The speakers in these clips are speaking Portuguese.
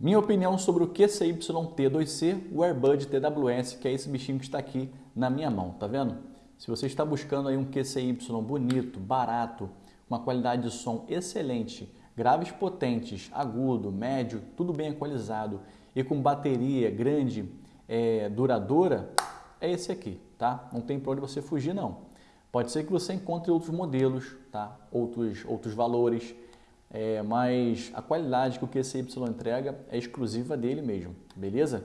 Minha opinião sobre o QCYT2C, o Airbud TWS, que é esse bichinho que está aqui na minha mão, tá vendo? Se você está buscando aí um QCY bonito, barato, uma qualidade de som excelente, graves potentes, agudo, médio, tudo bem equalizado e com bateria grande, é, duradoura, é esse aqui, tá? Não tem para onde você fugir não. Pode ser que você encontre outros modelos, tá? Outros, outros valores, é, mas a qualidade que o QCY entrega é exclusiva dele mesmo, beleza?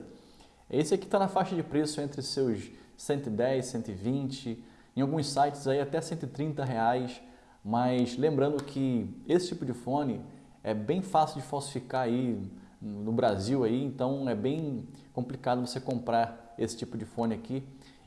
Esse aqui está na faixa de preço entre seus 110, 120, em alguns sites aí até 130 reais, mas lembrando que esse tipo de fone é bem fácil de falsificar aí no Brasil aí, então é bem complicado você comprar esse tipo de fone aqui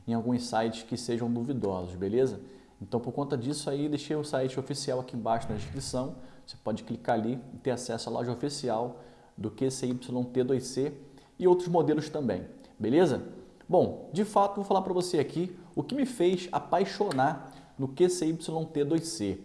em alguns sites que sejam duvidosos, beleza? Então por conta disso aí deixei o site oficial aqui embaixo na descrição, você pode clicar ali e ter acesso à loja oficial do QCYT2C e outros modelos também, beleza? Bom, de fato vou falar para você aqui o que me fez apaixonar no QCYT2C.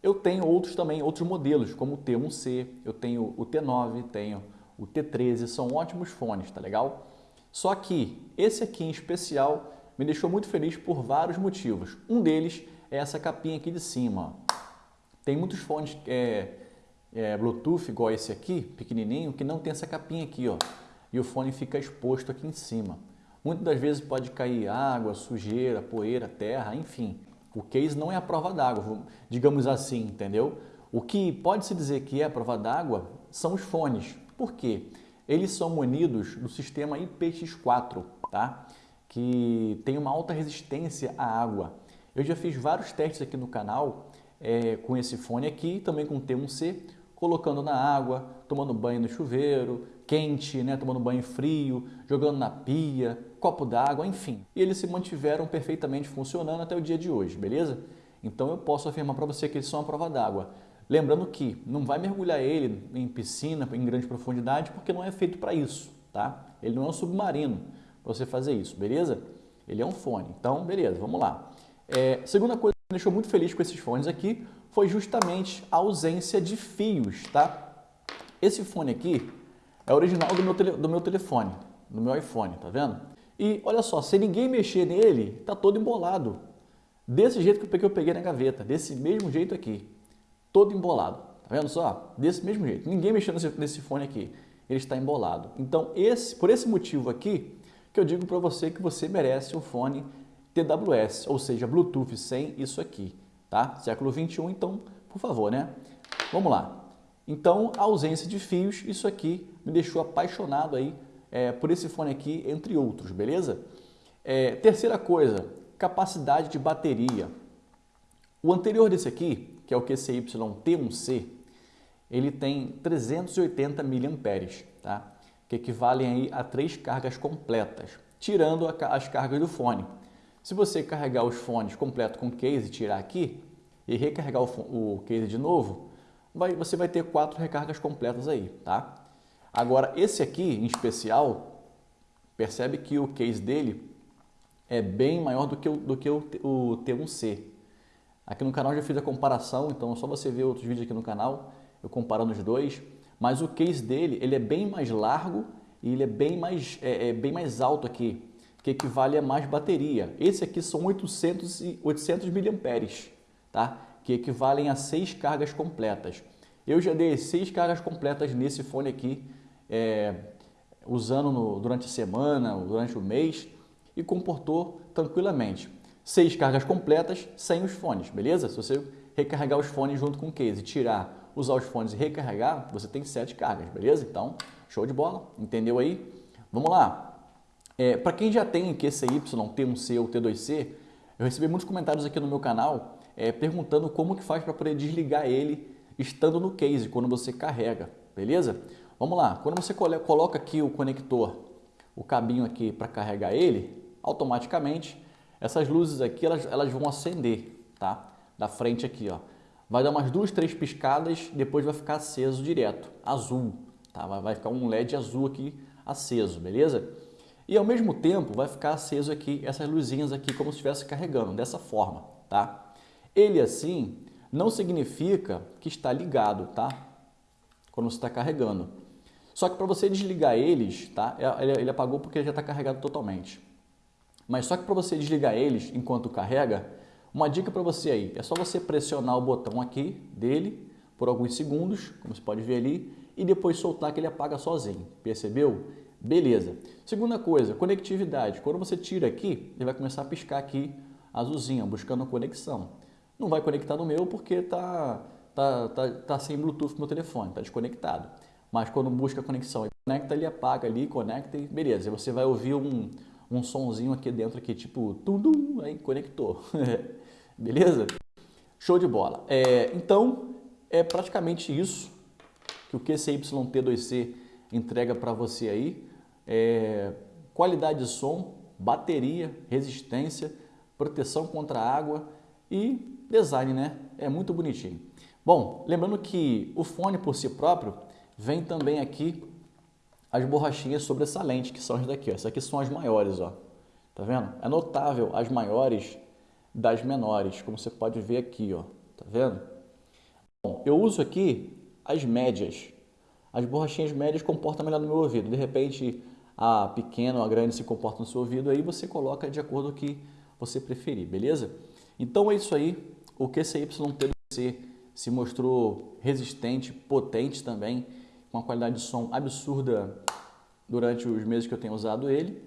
Eu tenho outros também, outros modelos, como o T1C, eu tenho o T9, tenho o T13, são ótimos fones, tá legal? Só que esse aqui em especial me deixou muito feliz por vários motivos. Um deles é essa capinha aqui de cima, tem muitos fones é, é, Bluetooth, igual esse aqui, pequenininho, que não tem essa capinha aqui, ó. E o fone fica exposto aqui em cima. Muitas das vezes pode cair água, sujeira, poeira, terra, enfim. O case não é a prova d'água, digamos assim, entendeu? O que pode-se dizer que é a prova d'água são os fones. Por quê? Eles são munidos do sistema IPX4, tá? que tem uma alta resistência à água. Eu já fiz vários testes aqui no canal é, com esse fone aqui, também com T1C, colocando na água, tomando banho no chuveiro, quente, né, tomando banho frio, jogando na pia, copo d'água, enfim. E eles se mantiveram perfeitamente funcionando até o dia de hoje, beleza? Então eu posso afirmar para você que eles são a prova d'água. Lembrando que não vai mergulhar ele em piscina, em grande profundidade, porque não é feito para isso, tá? Ele não é um submarino para você fazer isso, beleza? Ele é um fone. Então, beleza, vamos lá. É, segunda coisa me deixou muito feliz com esses fones aqui foi justamente a ausência de fios, tá? Esse fone aqui é original do meu, tele, do meu telefone, do meu iPhone, tá vendo? E olha só, se ninguém mexer nele, tá todo embolado. Desse jeito que eu peguei na gaveta, desse mesmo jeito aqui, todo embolado. Tá vendo só? Desse mesmo jeito. Ninguém mexeu nesse, nesse fone aqui, ele está embolado. Então, esse, por esse motivo aqui, que eu digo para você que você merece um fone TWS, ou seja, Bluetooth sem isso aqui, tá? Século 21, então, por favor, né? Vamos lá. Então, a ausência de fios, isso aqui me deixou apaixonado aí é, por esse fone aqui, entre outros, beleza? É, terceira coisa, capacidade de bateria. O anterior desse aqui, que é o QCY T1C, ele tem 380 mAh, tá? que equivalem aí a três cargas completas, tirando as cargas do fone. Se você carregar os fones completo com case, tirar aqui e recarregar o, o case de novo, vai, você vai ter quatro recargas completas aí, tá? Agora, esse aqui em especial, percebe que o case dele é bem maior do que o, do que o, o T1C. Aqui no canal já fiz a comparação, então é só você ver outros vídeos aqui no canal, eu comparando os dois. Mas o case dele, ele é bem mais largo e ele é bem mais, é, é bem mais alto aqui que equivale a mais bateria. Esse aqui são 800, e 800 miliamperes, tá? que equivalem a seis cargas completas. Eu já dei seis cargas completas nesse fone aqui, é, usando no, durante a semana, durante o mês, e comportou tranquilamente. Seis cargas completas sem os fones, beleza? Se você recarregar os fones junto com o case, tirar, usar os fones e recarregar, você tem sete cargas, beleza? Então, show de bola, entendeu aí? Vamos lá! É, Para quem já tem QCY, T1C ou T2C, eu recebi muitos comentários aqui no meu canal é, perguntando como que faz para poder desligar ele estando no case, quando você carrega, beleza? Vamos lá, quando você coloca aqui o conector, o cabinho aqui para carregar ele, automaticamente essas luzes aqui elas, elas vão acender, tá? Da frente aqui, ó. Vai dar umas duas, três piscadas, depois vai ficar aceso direto, azul, tá? Vai ficar um LED azul aqui aceso, beleza? E ao mesmo tempo vai ficar aceso aqui essas luzinhas aqui como se estivesse carregando, dessa forma, tá? Ele assim não significa que está ligado, tá? Quando você está carregando. Só que para você desligar eles, tá? É, ele, ele apagou porque já está carregado totalmente. Mas só que para você desligar eles enquanto carrega, uma dica para você aí, é só você pressionar o botão aqui dele por alguns segundos, como você pode ver ali, e depois soltar que ele apaga sozinho, percebeu? Beleza. Segunda coisa, conectividade. Quando você tira aqui, ele vai começar a piscar aqui azulzinha, buscando conexão. Não vai conectar no meu porque tá, tá, tá, tá sem Bluetooth no meu telefone, tá desconectado. Mas quando busca conexão e conecta, ele apaga ali, conecta e beleza. E você vai ouvir um, um sonzinho aqui dentro, aqui, tipo, tum, aí conectou. beleza? Show de bola. É, então, é praticamente isso que o QCYT2C entrega para você aí. É, qualidade de som, bateria, resistência, proteção contra água e design, né? É muito bonitinho. Bom, lembrando que o fone por si próprio vem também aqui as borrachinhas sobressalentes, que são as daqui. Ó. Essas aqui são as maiores, ó. Tá vendo? É notável as maiores das menores, como você pode ver aqui, ó. Tá vendo? Bom, eu uso aqui as médias. As borrachinhas médias comportam melhor no meu ouvido. De repente, a pequena ou a grande se comporta no seu ouvido, aí você coloca de acordo com o que você preferir, beleza? Então é isso aí. O QCYTC se mostrou resistente, potente também, com uma qualidade de som absurda durante os meses que eu tenho usado ele.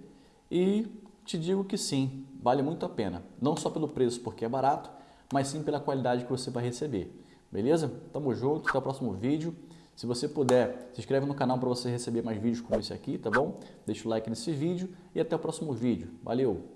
E te digo que sim, vale muito a pena. Não só pelo preço, porque é barato, mas sim pela qualidade que você vai receber. Beleza? Tamo junto, até o próximo vídeo. Se você puder, se inscreve no canal para você receber mais vídeos como esse aqui, tá bom? Deixa o like nesse vídeo e até o próximo vídeo. Valeu!